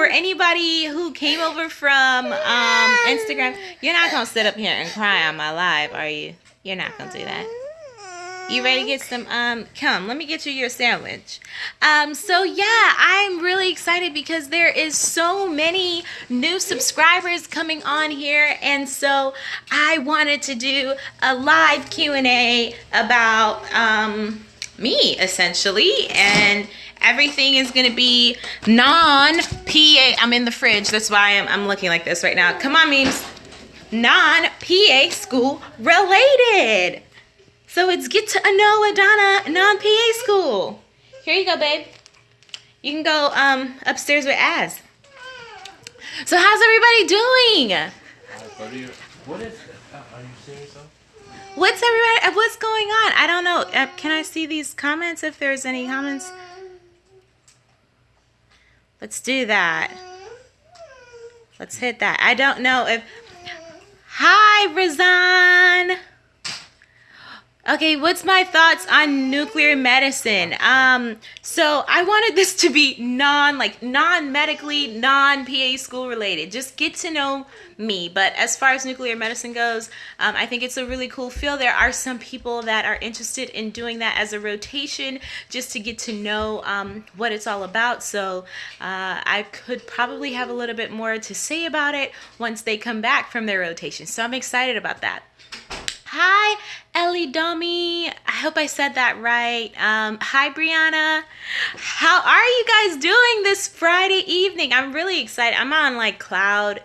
for anybody who came over from um, Instagram, you're not gonna sit up here and cry on my live, are you? You're not gonna do that. You ready to get some um come, let me get you your sandwich. Um so yeah, I'm really excited because there is so many new subscribers coming on here and so I wanted to do a live Q&A about um me essentially and everything is gonna be non-PA I'm in the fridge that's why I'm, I'm looking like this right now come on memes non-PA school related so it's get to know Adana non-PA school. Here you go, babe. You can go um, upstairs with Az. So how's everybody doing? What is? What's everybody? What's going on? I don't know. Uh, can I see these comments? If there's any comments, let's do that. Let's hit that. I don't know if. Hi, Razan. Okay, what's my thoughts on nuclear medicine? Um, so I wanted this to be non, like non-medically, non-PA school related. Just get to know me. But as far as nuclear medicine goes, um, I think it's a really cool field. There are some people that are interested in doing that as a rotation, just to get to know um, what it's all about. So uh, I could probably have a little bit more to say about it once they come back from their rotation. So I'm excited about that. Hi, Ellie Dummy. I hope I said that right. Um, hi, Brianna. How are you guys doing this Friday evening? I'm really excited. I'm on like cloud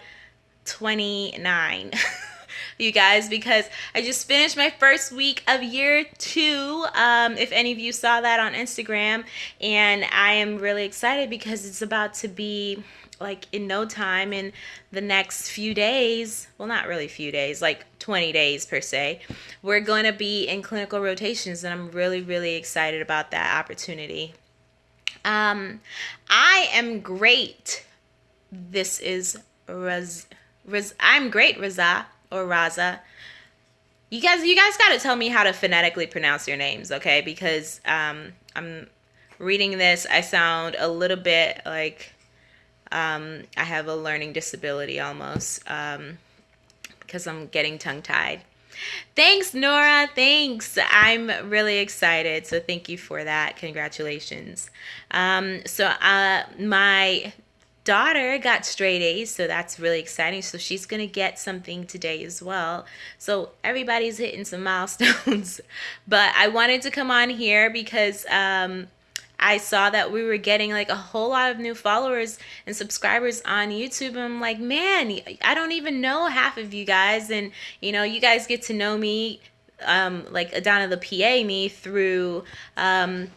29. you guys because I just finished my first week of year two. Um, if any of you saw that on Instagram, and I am really excited because it's about to be like in no time in the next few days well not really few days like 20 days per se we're going to be in clinical rotations and i'm really really excited about that opportunity. Um i am great. This is Raz, Raz i'm great raza or raza. You guys you guys got to tell me how to phonetically pronounce your names okay? Because um i'm reading this i sound a little bit like um, I have a learning disability almost um, because I'm getting tongue tied. Thanks, Nora. Thanks. I'm really excited. So, thank you for that. Congratulations. Um, so, uh, my daughter got straight A's, so that's really exciting. So, she's going to get something today as well. So, everybody's hitting some milestones. but I wanted to come on here because um, I saw that we were getting like a whole lot of new followers and subscribers on YouTube. And I'm like, man, I don't even know half of you guys. And, you know, you guys get to know me, um, like Adana the PA, me through, um,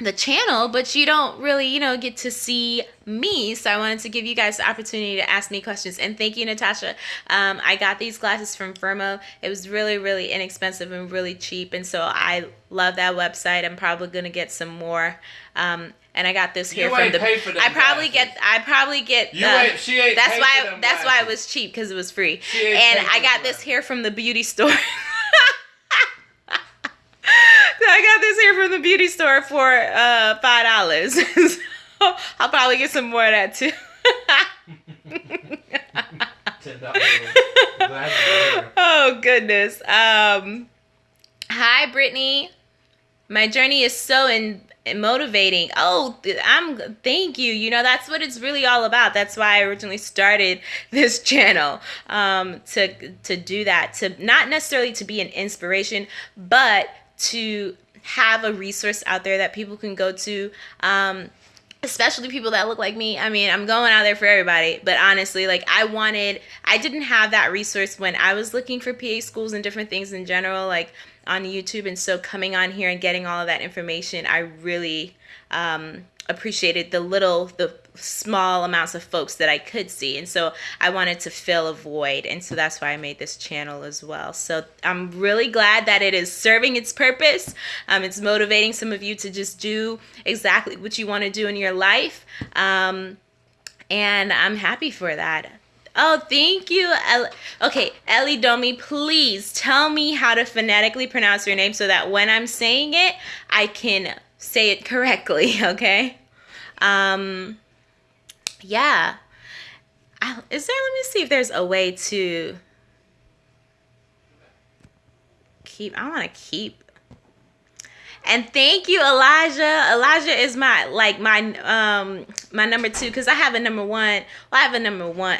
the channel, but you don't really, you know, get to see me. So I wanted to give you guys the opportunity to ask me questions. And thank you, Natasha. Um, I got these glasses from Firmoo. It was really, really inexpensive and really cheap. And so I love that website. I'm probably gonna get some more. Um, and I got this here You from the. pay for them I probably glasses. get. I probably get. You the- ain't- she ain't That's why. That's why it was cheap because it was free. And I got this glasses. here from the beauty store. I got this here from the beauty store for uh, five dollars. so I'll probably get some more of that too. Oh goodness. Um, hi, Brittany. My journey is so in, motivating. Oh, I'm. Thank you. You know that's what it's really all about. That's why I originally started this channel. Um, to to do that. To not necessarily to be an inspiration, but to have a resource out there that people can go to. Um, especially people that look like me. I mean, I'm going out there for everybody, but honestly, like I wanted, I didn't have that resource when I was looking for PA schools and different things in general, like on YouTube. And so coming on here and getting all of that information, I really um, appreciated the little, the small amounts of folks that I could see. And so I wanted to fill a void. And so that's why I made this channel as well. So I'm really glad that it is serving its purpose. Um, it's motivating some of you to just do exactly what you want to do in your life. Um, and I'm happy for that. Oh, thank you. El- okay, Ellie Domi, please tell me how to phonetically pronounce your name so that when I'm saying it, I can say it correctly, okay? Um, yeah. I, is there, let me see if there's a way to keep, I want to keep. And thank you, Elijah. Elijah is my like my um my number two because I have a number one. Well, I have a number one.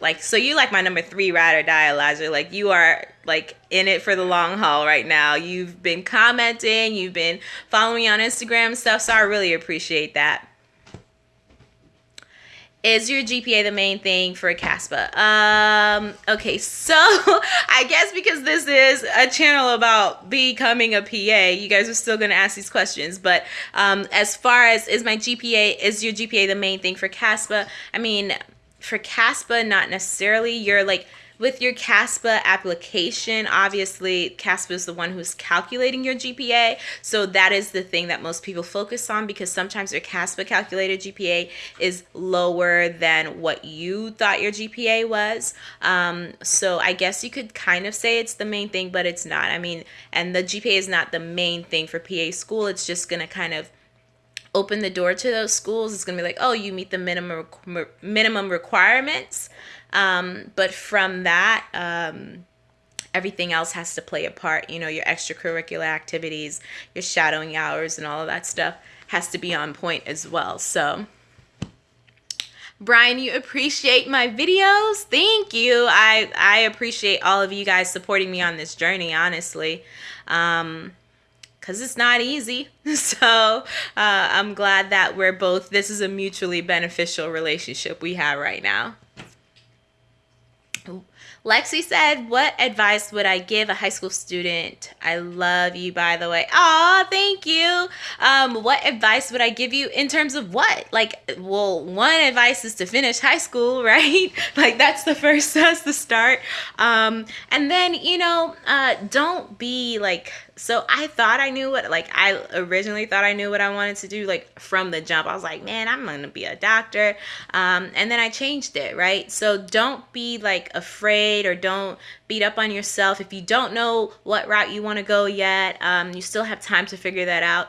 Like so, you like my number three ride or die, Elijah. Like you are like in it for the long haul right now. You've been commenting, you've been following me on Instagram and stuff. So I really appreciate that. Is your GPA the main thing for CASPA? Um, okay, so I guess because this is a channel about becoming a PA, you guys are still gonna ask these questions. But um, as far as is my GPA, is your GPA the main thing for CASPA? I mean, for CASPA, not necessarily. You're like with your CASPA application, obviously CASPA is the one who's calculating your GPA. So that is the thing that most people focus on because sometimes your CASPA calculated GPA is lower than what you thought your GPA was. Um, so I guess you could kind of say it's the main thing, but it's not. I mean, and the GPA is not the main thing for PA school. It's just going to kind of open the door to those schools. It's going to be like, oh, you meet the minimum minimum requirements. Um, but from that, um, everything else has to play a part. You know, your extracurricular activities, your shadowing hours, and all of that stuff has to be on point as well. So, Brian, you appreciate my videos. Thank you. I I appreciate all of you guys supporting me on this journey. Honestly. Um, because it's not easy. So uh, I'm glad that we're both, this is a mutually beneficial relationship we have right now. Lexi said, What advice would I give a high school student? I love you, by the way. Oh, thank you. Um, what advice would I give you in terms of what? Like, well, one advice is to finish high school, right? like, that's the first, that's the start. Um, and then, you know, uh, don't be like, so I thought I knew what, like, I originally thought I knew what I wanted to do, like, from the jump. I was like, man, I'm to be a doctor. Um, and then I changed it, right? So don't be, like, afraid or don't beat up on yourself. If you don't know what route you want to go yet, um, you still have time to figure that out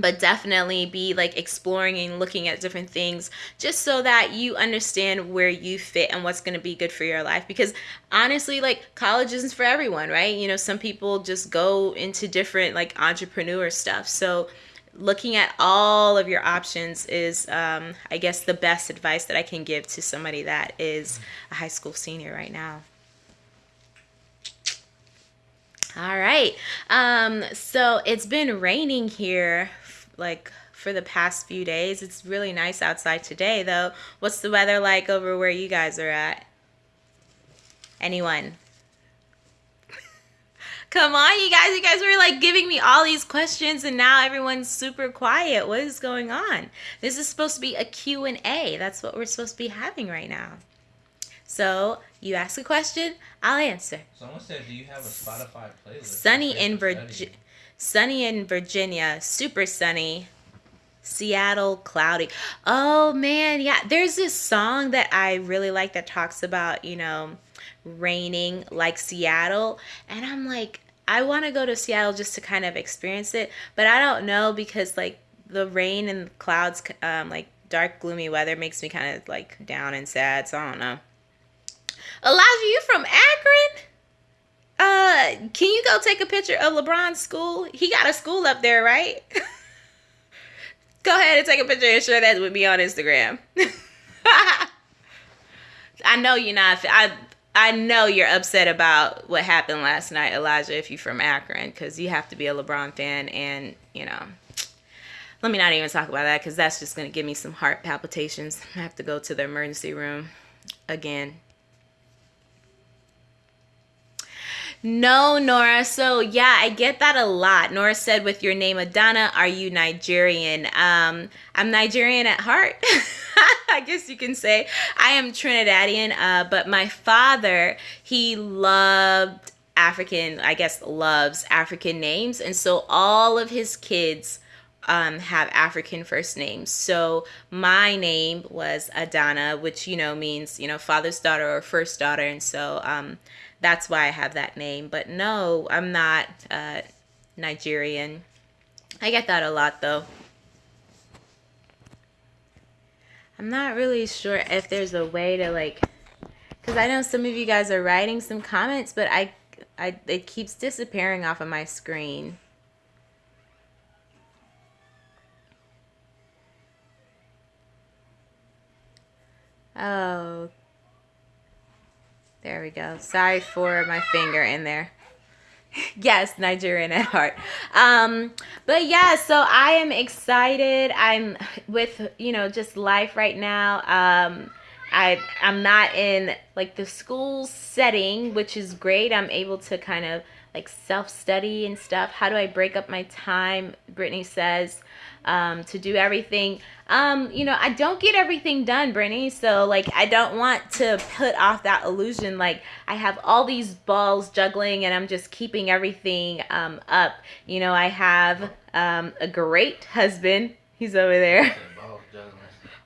but definitely be like exploring and looking at different things just so that you understand where you fit and what's going to be good for your life. Because honestly like college isn't for everyone right? You know some people just go into different like entrepreneur stuff. So looking at all of your options is um, i guess the best advice that i can give to somebody that is a high school senior right now. All right. Um, so it's been raining here like for the past few days. It's really nice outside today though. What's the weather like over where you guys are at? Anyone? Come on, you guys. You guys were like giving me all these questions and now everyone's super quiet. What is going on? This is supposed to be a Q&A. That's what we're supposed to be having right now. So you ask a question, I'll answer. Someone said, "Do you have a Spotify playlist?" Sunny in Virginia. Sunny in Virginia, super sunny. Seattle, cloudy. Oh man, yeah. There's this song that I really like that talks about, you know, raining like Seattle. And I'm like, I want to go to Seattle just to kind of experience it. But I don't know because, like, the rain and clouds, um, like dark, gloomy weather makes me kind of like down and sad. So I don't know. Elijah, you from Akron? Uh, can you go take a picture of LeBron's school? He got a school up there, right? go ahead and take a picture and share that with me on Instagram. I know you're not. I I know you're upset about what happened last night, Elijah. If you're from Akron, because you have to be a LeBron fan, and you know. Let me not even talk about that because that's just gonna give me some heart palpitations. I have to go to the emergency room again. No, Nora. So yeah, I get that a lot. Nora said, "With your name Adana, are you Nigerian?" Um, I'm Nigerian at heart. I guess you can say I am Trinidadian. Uh, but my father, he loved African. I guess loves African names, and so all of his kids. Um, have African first names. So my name was Adana, which you know means you know father's daughter or first daughter, and so um, that's why I have that name. But no, I'm not uh, Nigerian. I get that a lot though. I'm not really sure if there's a way to like, because I know some of you guys are writing some comments, but I, I it keeps disappearing off of my screen. Oh, there we go. Sorry for my finger in there. yes, Nigerian at heart. Um, but yeah, so I am excited. I'm with you know just life right now. Um, I I'm not in like the school setting, which is great. I'm able to kind of like self study and stuff. How do I break up my time? Brittany says um, to do everything. Um, you know, I don't get everything done, Brittany. So like, I don't want to put off that illusion. Like, I have all these balls juggling, and I'm just keeping everything um, up. You know, I have um, a great husband. He's over there.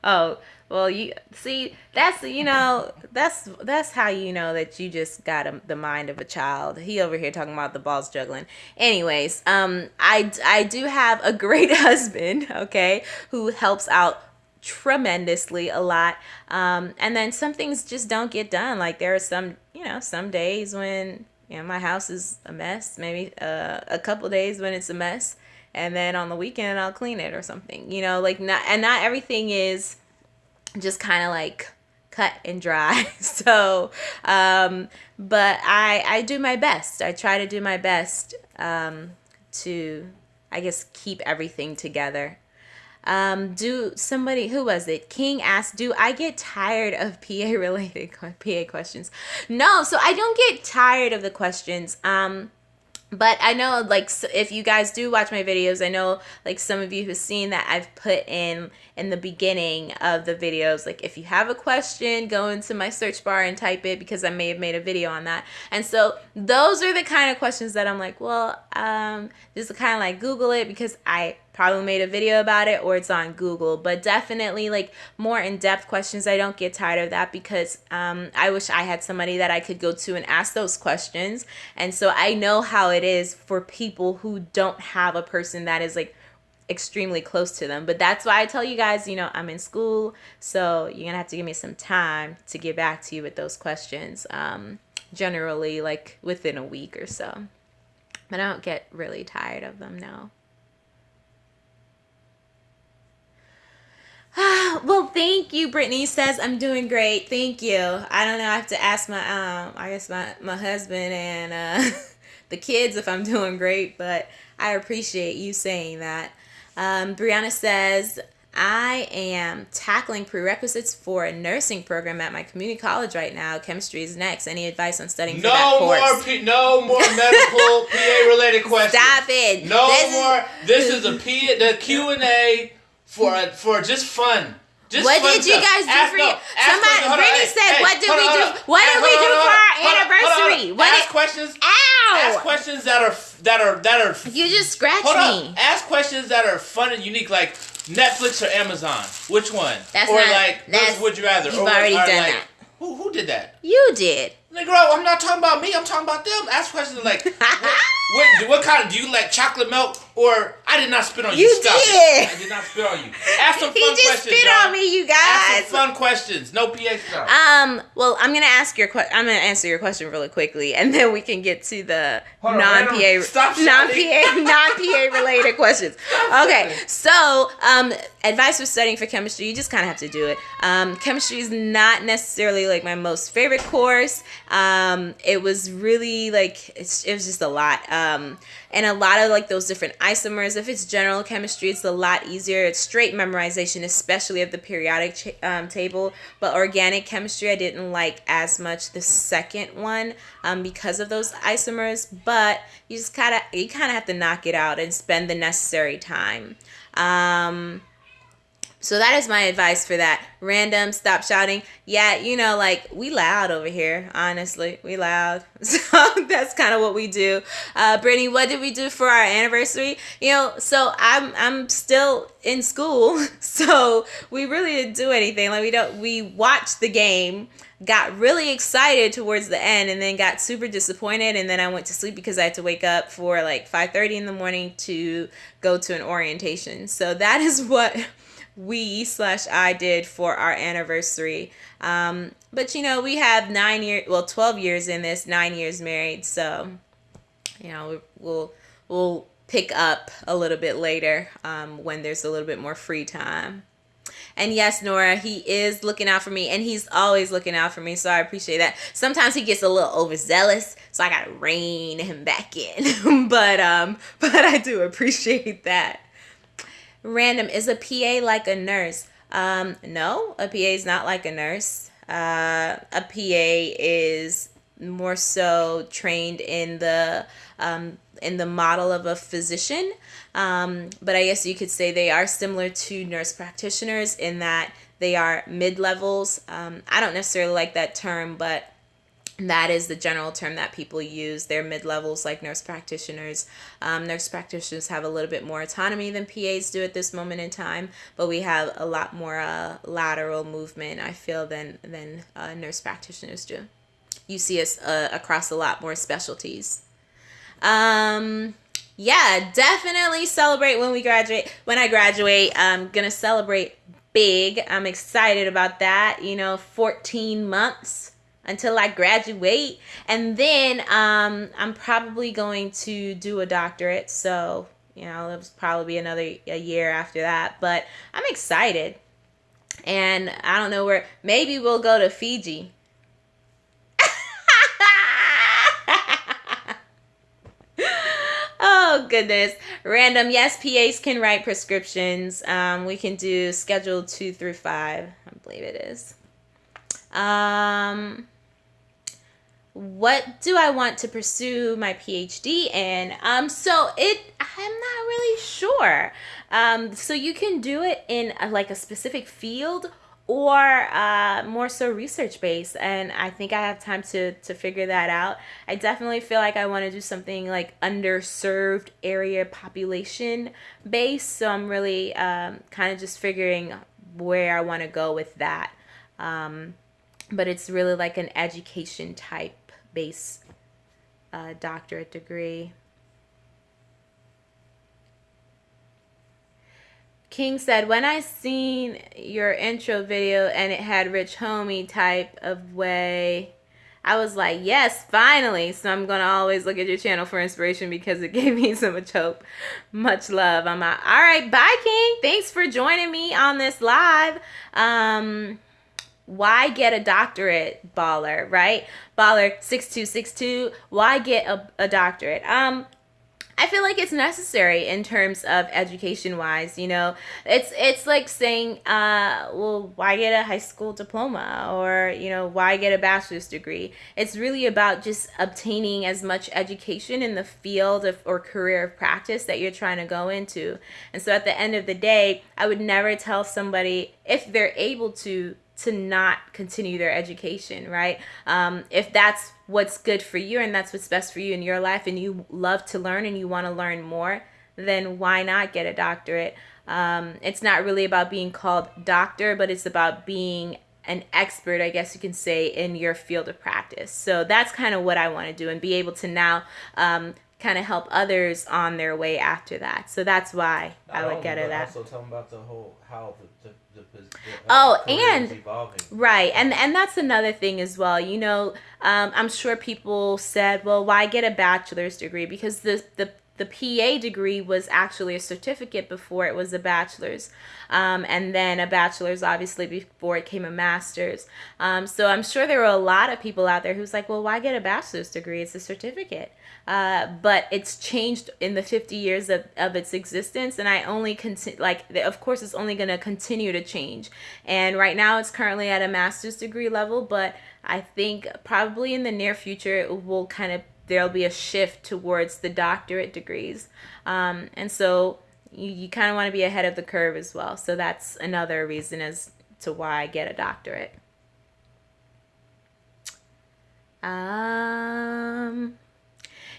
Oh, well, you see, that's you know, that's that's how you know that you just got a, the mind of a child. He over here talking about the balls juggling. Anyways, um, I I do have a great husband, okay, who helps out tremendously a lot. Um, and then some things just don't get done. Like there are some, you know, some days when you know my house is a mess. Maybe uh, a couple days when it's a mess, and then on the weekend I'll clean it or something. You know, like not and not everything is just kind of like cut and dry. so, um, but I I do my best. I try to do my best um, to I guess keep everything together. Um, do somebody who was it? King asked, "Do I get tired of PA related PA questions?" No, so I don't get tired of the questions. Um, but I know like if you guys do watch my videos, I know like some of you have seen that I've put in in the beginning of the videos like if you have a question, go into my search bar and type it because I may have made a video on that. And so those are the kind of questions that I'm like, well, um just kind of like Google it because I probably made a video about it or it's on Google. But definitely like more in-depth questions. I don't get tired of that because um, I wish I had somebody that I could go to and ask those questions. And so I know how it is for people who don't have a person that is like extremely close to them. But that's why I tell you guys, you know, I'm in school, so you're gonna have to give me some time to get back to you with those questions. Um, generally, like within a week or so. But I don't get really tired of them now. Well, thank you. Brittany says I'm doing great. Thank you. I don't know. I have to ask my um, I guess my my husband and uh, the kids if I'm doing great, but I appreciate you saying that. Um, Brianna says I am tackling prerequisites for a nursing program at my community college right now. Chemistry is next. Any advice on studying no for that course? More P- no more medical PA related questions. Stop it. No This is- more. this is a P the Q and A for for just fun. Just What did you guys do for you? Somebody. Brittany said, "What did we do? What did we do for our on, hold on, hold on, anniversary? What Ask questions. Ow! Ask questions that are that are that are. You just scratched me. Ask questions that are fun and unique, like Netflix or Amazon. Which one? That's or not- like, that's- would you rather? you've or, already or done like, that. Who who did that? You did. Nigga, I'm not talking about me. I'm talking about them. Ask questions like, what, what, what kind of do you like chocolate milk or I did not spit on you. You Stop it. did. I did not spit on you. Ask some fun questions. He just questions. spit y'all. on me, you guys. Ask some fun questions. No PA stuff. Um. Well, I'm gonna ask your que- I'm gonna answer your question really quickly, and then we can get to the Hold non random- PA stop non shouting. PA non PA related questions. Okay. So, um, advice for studying for chemistry, you just kind of have to do it. Um, chemistry is not necessarily like my most favorite course. Um, it was really like it's, it was just a lot. Um, and a lot of like those different isomers. If it's general chemistry, it's a lot easier. It's straight memorization, especially of the periodic um, table. But organic chemistry, I didn't like as much the second one um, because of those isomers. But you just kind of you kind of have to knock it out and spend the necessary time. Um, so that is my advice for that. Random, stop shouting. Yeah, you know, like we loud over here. Honestly, we loud. So that's kind of what we do. Uh, Brittany, what did we do for our anniversary? You know, so I'm I'm still in school, so we really didn't do anything. Like we don't we watched the game, got really excited towards the end, and then got super disappointed. And then I went to sleep because I had to wake up for like 5:30 in the morning to go to an orientation. So that is what we slash I did for our anniversary. Um, but you know, we have nine years, well, 12 years in this, nine years married. So, you know, we'll, we'll pick up a little bit later um, when there's a little bit more free time. And yes, Nora, he is looking out for me and he's always looking out for me. So I appreciate that. Sometimes he gets a little overzealous, so I got to rein him back in. but um but I do appreciate that. Random is a PA like a nurse? Um no, a PA is not like a nurse. Uh a PA is more so trained in the um in the model of a physician. Um, but I guess you could say they are similar to nurse practitioners in that they are mid levels. Um, I don't necessarily like that term, but that is the general term that people use. They're mid levels like nurse practitioners. Um, nurse practitioners have a little bit more autonomy than PAs do at this moment in time, but we have a lot more uh, lateral movement, I feel, than, than uh, nurse practitioners do. You see us uh, across a lot more specialties. Um, yeah, definitely celebrate when we graduate. When I graduate, I'm gonna celebrate big. I'm excited about that. You know, 14 months until I graduate, and then um, I'm probably going to do a doctorate. So you know, it'll probably be another a year after that. But I'm excited, and I don't know where. Maybe we'll go to Fiji oh goodness random yes pas can write prescriptions um, we can do schedule two through five i believe it is um, what do i want to pursue my phd in? Um, so it i'm not really sure. Um, so you can do it in a, like a specific field or uh, more so research based and i think i have time to to figure that out. I definitely feel like i want to do something like underserved area population based so i'm really um, kind of just figuring where i want to go with that. Um, but it's really like an education type base uh, doctorate degree King said, when I seen your intro video and it had Rich Homie type of way, I was like, yes, finally. So I'm going to always look at your channel for inspiration because it gave me so much hope. Much love. I'm out. All right. Bye, King. Thanks for joining me on this live. Um, why get a doctorate, baller, right? Baller 6262. Why get a, a doctorate? Um, I feel like it's necessary in terms of education wise, you know. It's it's like saying, uh, well, why get a high school diploma or, you know, why get a bachelor's degree? It's really about just obtaining as much education in the field of or career of practice that you're trying to go into. And so at the end of the day, I would never tell somebody if they're able to to not continue their education, right? Um, if that's what's good for you and that's what's best for you in your life and you love to learn and you want to learn more, then why not get a doctorate? Um, it's not really about being called doctor, but it's about being an expert, I guess you can say, in your field of practice. So that's kind of what I want to do and be able to now um, kind of help others on their way after that. So that's why Not I would get it. That. Also, tell them about the whole how the, the oh and right and and that's another thing as well you know um, i'm sure people said well why get a bachelor's degree? Because the the the PA degree was actually a certificate before it was a bachelor's, um, and then a bachelor's obviously before it came a master's. Um, so I'm sure there were a lot of people out there who's like, well, why get a bachelor's degree? It's a certificate. Uh, but it's changed in the 50 years of, of its existence and i only continue like of course it's only going to continue to change and right now it's currently at a master's degree level but i think probably in the near future it will kind of there'll be a shift towards the doctorate degrees um, and so you, you kind of want to be ahead of the curve as well so that's another reason as to why i get a doctorate um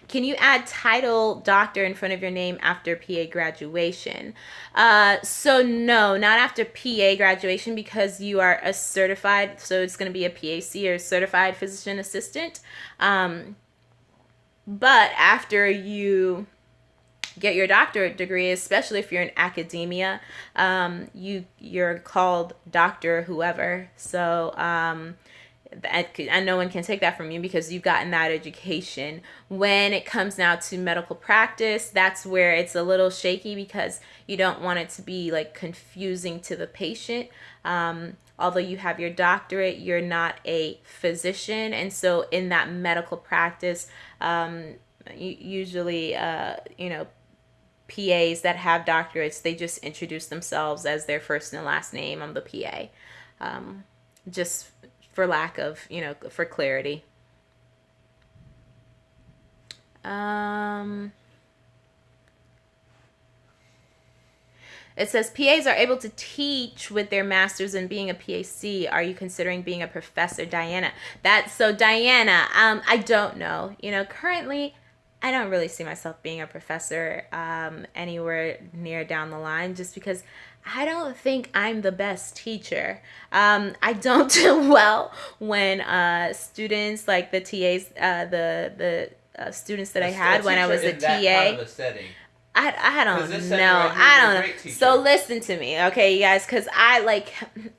can you add title doctor in front of your name after PA graduation? Uh, so no, not after PA graduation because you are a certified, so it's going to be a PAC or certified physician assistant. Um, but after you get your doctorate degree, especially if you're in academia, um, you you're called doctor whoever. So um, and no one can take that from you because you've gotten that education. When it comes now to medical practice, that's where it's a little shaky because you don't want it to be like confusing to the patient. Um, although you have your doctorate, you're not a physician, and so in that medical practice, um, usually, uh, you know, PAs that have doctorates, they just introduce themselves as their first and last name. I'm the PA. Um, just for lack of, you know, for clarity. Um, it says PAs are able to teach with their masters in being a PAC. Are you considering being a professor, Diana? That's so, Diana. Um, I don't know. You know, currently, I don't really see myself being a professor um, anywhere near down the line, just because I don't think I'm the best teacher. Um, I don't do well when uh, students like the TAs, uh, the the uh, students that a, I had when I was a TA. Kind of a I, I don't know. I don't know. So listen to me, okay, you guys, because I like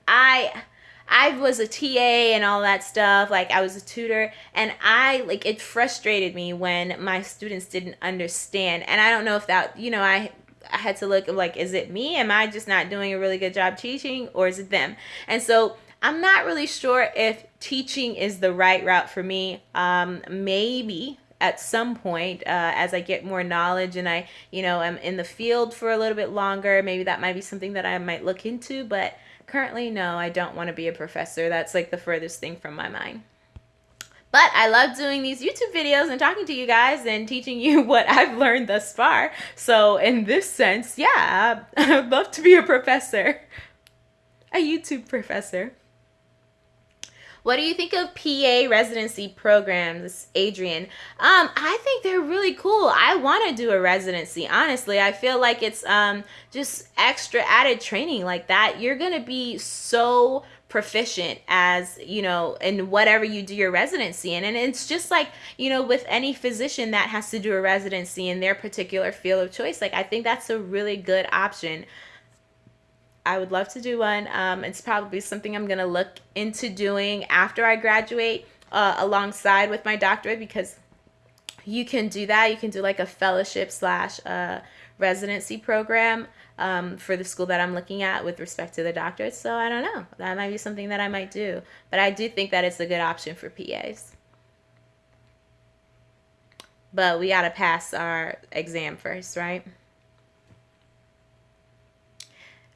I I was a TA and all that stuff. Like I was a tutor, and I like it frustrated me when my students didn't understand. And I don't know if that you know I I had to look like, is it me? Am I just not doing a really good job teaching or is it them? And so I'm not really sure if teaching is the right route for me. Um, maybe at some point uh, as I get more knowledge and I, you know, am in the field for a little bit longer, maybe that might be something that I might look into. But currently, no, I don't want to be a professor. That's like the furthest thing from my mind. But I love doing these YouTube videos and talking to you guys and teaching you what I've learned thus far. So in this sense, yeah, I'd love to be a professor. A YouTube professor. What do you think of PA residency programs, Adrian? Um, I think they're really cool. I want to do a residency. Honestly, I feel like it's um just extra added training like that. You're gonna be so proficient as you know in whatever you do your residency in and it's just like you know with any physician that has to do a residency in their particular field of choice like i think that's a really good option i would love to do one um, it's probably something i'm going to look into doing after i graduate uh, alongside with my doctorate because you can do that you can do like a fellowship slash uh, residency program um, for the school that I'm looking at with respect to the doctorate. So I don't know. That might be something that I might do. But I do think that it's a good option for PAs. But we got to pass our exam first, right?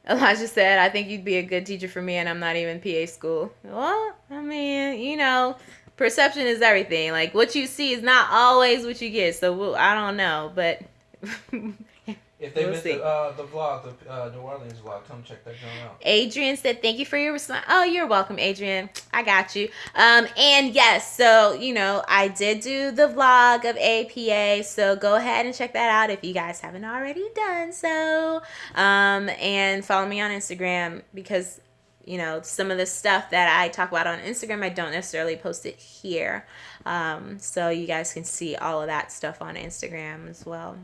Elijah said, I think you'd be a good teacher for me, and I'm not even PA school. Well, I mean, you know, perception is everything. Like, what you see is not always what you get. So, I don't know. But If they we'll missed the, uh, the vlog, the uh, New Orleans vlog, come check that out. Adrian said, "Thank you for your response." Oh, you're welcome, Adrian. I got you. Um, and yes, so you know, I did do the vlog of APA, so go ahead and check that out if you guys haven't already done so. Um, and follow me on Instagram because you know some of the stuff that I talk about on Instagram, I don't necessarily post it here. Um, so you guys can see all of that stuff on Instagram as well.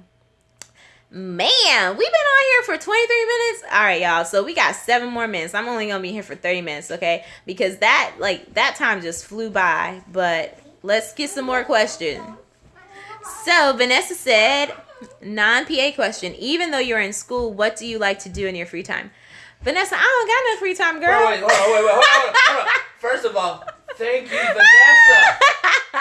Man, we've been on here for 23 minutes. All right, y'all. So we got seven more minutes. I'm only gonna be here for 30 minutes, okay? Because that like that time just flew by. But let's get some more questions. So Vanessa said, non-PA question. Even though you're in school, what do you like to do in your free time? Vanessa, I don't got no free time, girl. Wait, wait, wait, wait, wait. Hold on, hold on. First of all, thank you, Vanessa.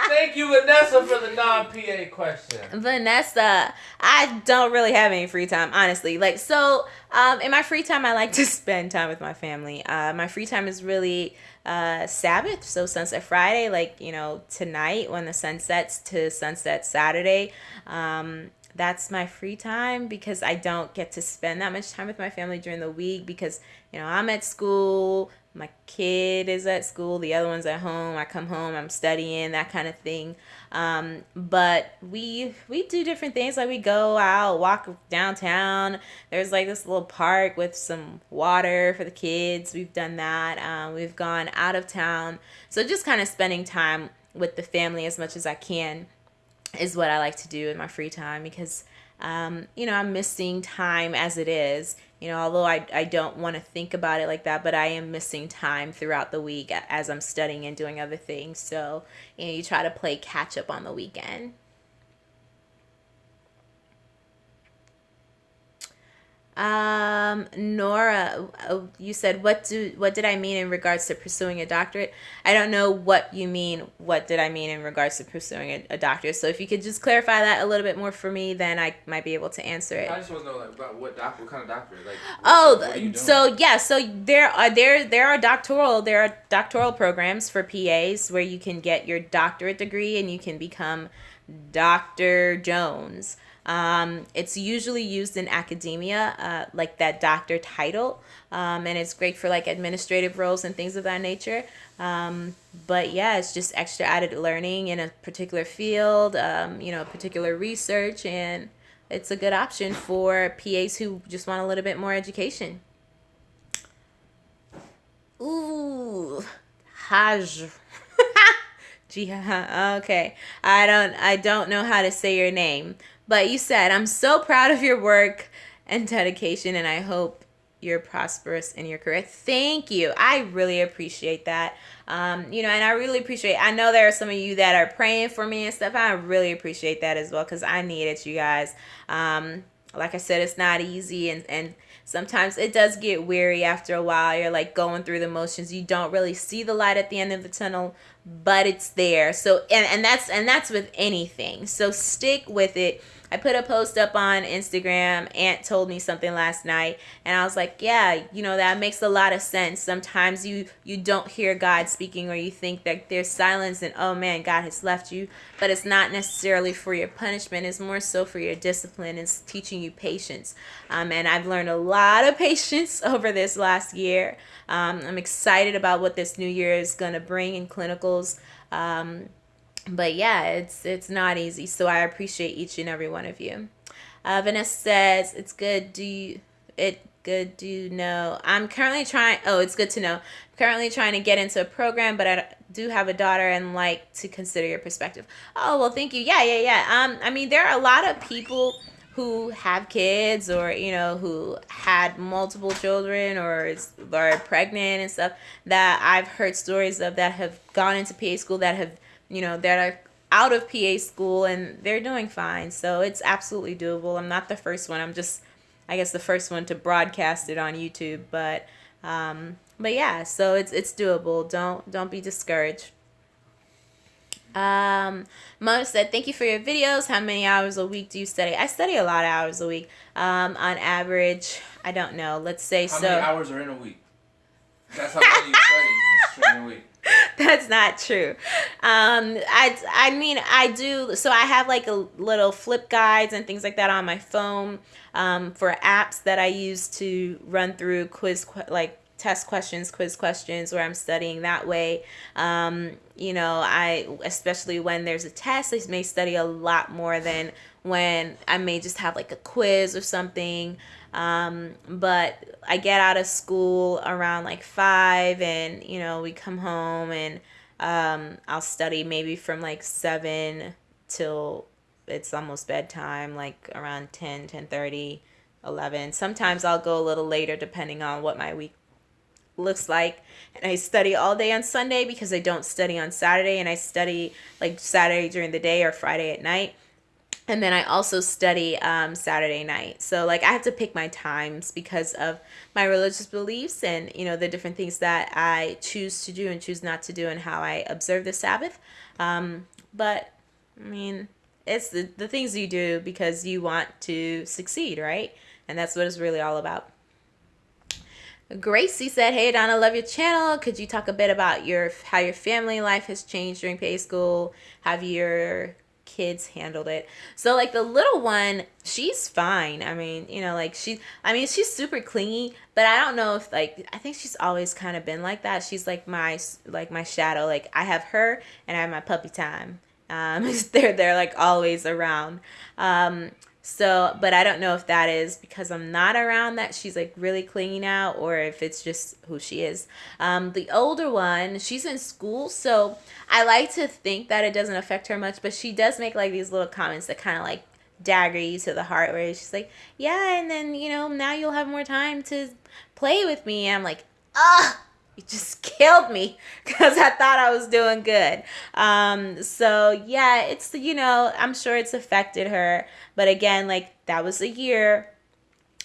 Thank you, Vanessa, for the non-PA question. Vanessa, I don't really have any free time, honestly. Like, so, um, in my free time, I like to spend time with my family. Uh, my free time is really uh, Sabbath, so Sunset Friday, like, you know, tonight when the sun sets to Sunset Saturday. Um, that's my free time because I don't get to spend that much time with my family during the week because, you know, I'm at school, my kid is at school, the other one's at home. I come home, I'm studying, that kind of thing. Um, but we we do different things. Like we go out, walk downtown. There's like this little park with some water for the kids. We've done that. Um, we've gone out of town. So just kind of spending time with the family as much as I can is what I like to do in my free time because um, you know, I'm missing time as it is. You know, although I, I don't want to think about it like that, but I am missing time throughout the week as I'm studying and doing other things. So, you know, you try to play catch up on the weekend. Um, Nora, oh, you said what do what did I mean in regards to pursuing a doctorate? I don't know what you mean. What did I mean in regards to pursuing a, a doctorate? So if you could just clarify that a little bit more for me, then I might be able to answer it. I just want to know like about what doc, what kind of doctorate, like. What, Oh, so yeah, so there are there there are doctoral there are doctoral programs for PAs where you can get your doctorate degree and you can become Dr. Jones. Um, it's usually used in academia, uh, like that doctor title, um, and it's great for like administrative roles and things of that nature. Um, but yeah, it's just extra added learning in a particular field, um, you know, particular research, and it's a good option for PAs who just want a little bit more education. Ooh, Haj. Jiha. Okay. I don't I don't know how to say your name, but you said I'm so proud of your work and dedication and I hope you're prosperous in your career. Thank you. I really appreciate that. Um, you know, and I really appreciate I know there are some of you that are praying for me and stuff. I really appreciate that as well cuz I need it, you guys. Um, like I said, it's not easy and and sometimes it does get weary after a while. You're like going through the motions. You don't really see the light at the end of the tunnel, but it's there. So and and that's and that's with anything. So stick with it I put a post up on Instagram. Aunt told me something last night, and I was like, yeah, you know that makes a lot of sense. Sometimes you you don't hear God speaking, or you think that there's silence, and oh man, God has left you. But it's not necessarily for your punishment. It's more so for your discipline. It's teaching you patience. Um, and I've learned a lot of patience over this last year. Um, I'm excited about what this new year is gonna bring in clinicals. Um, but yeah, it's it's not easy. So I appreciate each and every one of you. Uh, Vanessa says it's good. Do you it good? Do you know? I'm currently trying. Oh, it's good to know. I'm currently trying to get into a program, but I do have a daughter and like to consider your perspective. Oh well, thank you. Yeah, yeah, yeah. Um, I mean, there are a lot of people who have kids or you know who had multiple children or are pregnant and stuff that I've heard stories of that have gone into PA school that have you know, that are out of PA school and they're doing fine. So it's absolutely doable. I'm not the first one. I'm just, I guess, the first one to broadcast it on YouTube. But, um, but yeah, so it's it's doable. Don't don't be discouraged. Um, Mona said, "Thank you for your videos. How many hours a week do you study? I study a lot of hours a week. Um, on average, I don't know. Let's say how so. How many hours are in a week? That's how many you study in a week. That's not true. Um, I I mean I do. So I have like a little flip guides and things like that on my phone um, for apps that I use to run through quiz like test questions, quiz questions, where I'm studying that way. Um, you know, I especially when there's a test, I may study a lot more than when I may just have like a quiz or something. Um, but I get out of school around like five, and you know, we come home and um, I'll study maybe from like seven till it's almost bedtime, like around 10, 10 30, 11. Sometimes I'll go a little later depending on what my week looks like. And I study all day on Sunday because I don't study on Saturday, and I study like Saturday during the day or Friday at night and then I also study um, Saturday night. So like I have to pick my times because of my religious beliefs and you know the different things that I choose to do and choose not to do and how I observe the Sabbath. Um, but I mean, it's the the things you do because you want to succeed, right? And that's what it's really all about. Gracie said, "Hey Donna, love your channel. Could you talk a bit about your how your family life has changed during PA school? Have your kids handled it. So like the little one, she's fine. I mean, you know, like she I mean, she's super clingy, but I don't know if like I think she's always kind of been like that. She's like my like my shadow. Like I have her and I have my puppy time. Um they're they're like always around. Um so, but I don't know if that is because I'm not around that she's like really clingy now or if it's just who she is. Um, the older one, she's in school, so I like to think that it doesn't affect her much, but she does make like these little comments that kind of like dagger you to the heart where she's like, yeah, and then, you know, now you'll have more time to play with me. And I'm like, ah, you just killed me because I thought I was doing good. Um, so yeah, it's, you know, I'm sure it's affected her. But again, like that was a year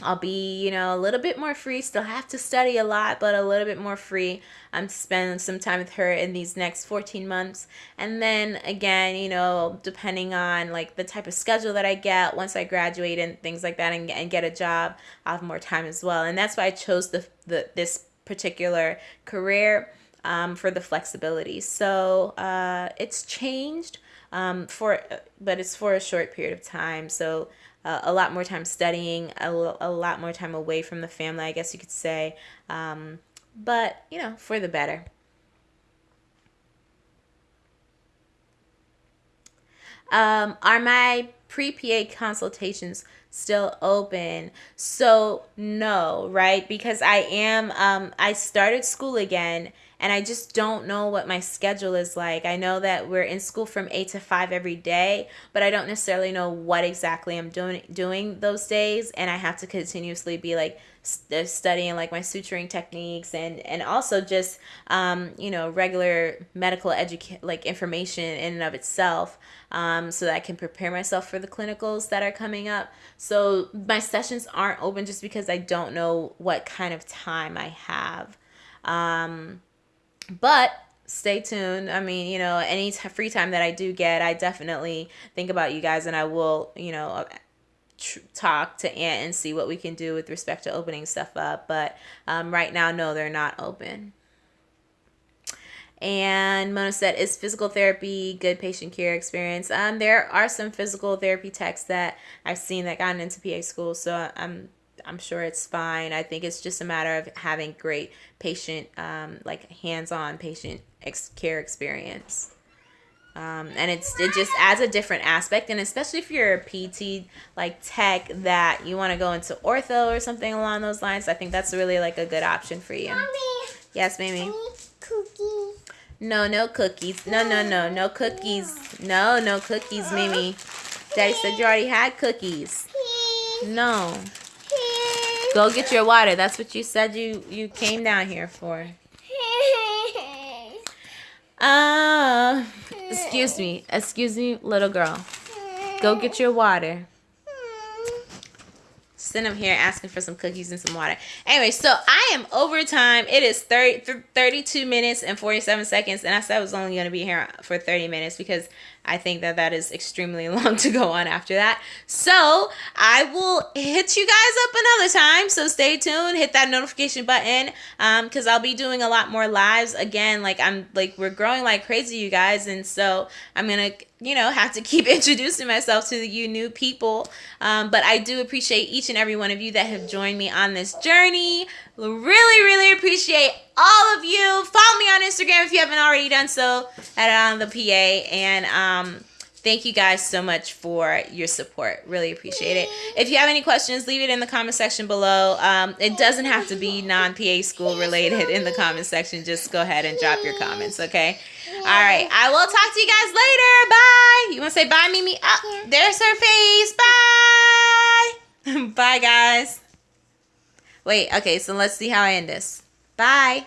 I'll be, you know, a little bit more free. Still have to study a lot, but a little bit more free. I'm spending some time with her in these next 14 months. And then again, you know, depending on like the type of schedule that I get once I graduate and things like that and, and get a job, I'll have more time as well. And that's why I chose the, the this particular career um, for the flexibility. So uh, it's changed um, for, but it's for a short period of time. So uh, a lot more time studying, a, a lot more time away from the family, I guess you could say. Um, but, you know, for the better. Um, are my pre PA consultations still open? So, no, right? Because I am, um, I started school again and I just don't know what my schedule is like. I know that we're in school from 8 to 5 every day, but I don't necessarily know what exactly I'm doing doing those days and I have to continuously be like st- uh, studying like my suturing techniques and and also just um, you know regular medical education like information in and of itself um, so that I can prepare myself for the clinicals that are coming up. So my sessions aren't open just because I don't know what kind of time I have. Um, but stay tuned. I mean, you know, any t- free time that I do get, I definitely think about you guys and I will, you know, talk to Aunt and see what we can do with respect to opening stuff up. But um, right now, no, they're not open. And Mona said, "Is physical therapy good patient care experience?" Um, there are some physical therapy techs that I've seen that gotten into PA school, so I'm I'm sure it's fine. I think it's just a matter of having great patient, um, like hands-on patient ex- care experience. Um, and it's it just adds a different aspect, and especially if you're a PT like tech that you want to go into ortho or something along those lines, I think that's really like a good option for you. Mommy, yes, baby. Cookie. No, no cookies. No, no, no, no cookies. No, no cookies, Mimi. Daddy said you already had cookies. No. Go get your water. That's what you said you you came down here for. Uh, excuse me. Excuse me, little girl. Go get your water. Send him here asking for some cookies and some water. Anyway, so I am over time. It is 30, 32 minutes and 47 seconds. And I said I was only going to be here for 30 minutes because I think that that is extremely long to go on after that. So I will hit you guys up another time. So stay tuned. Hit that notification button because um, I'll be doing a lot more lives again. Like I'm like we're growing like crazy, you guys, and so I'm gonna you know have to keep introducing myself to you new people. Um, but I do appreciate each and every one of you that have joined me on this journey. Really, really appreciate all of you. Follow me on Instagram if you haven't already done so at on the PA. And um, thank you guys so much for your support. Really appreciate it. If you have any questions, leave it in the comment section below. Um, it doesn't have to be non PA school related in the comment section. Just go ahead and drop your comments, okay? All right. I will talk to you guys later. Bye. You want to say bye, Mimi? Oh, there's her face. Bye. bye, guys. Wait, okay, so let's see how I end this. Bye.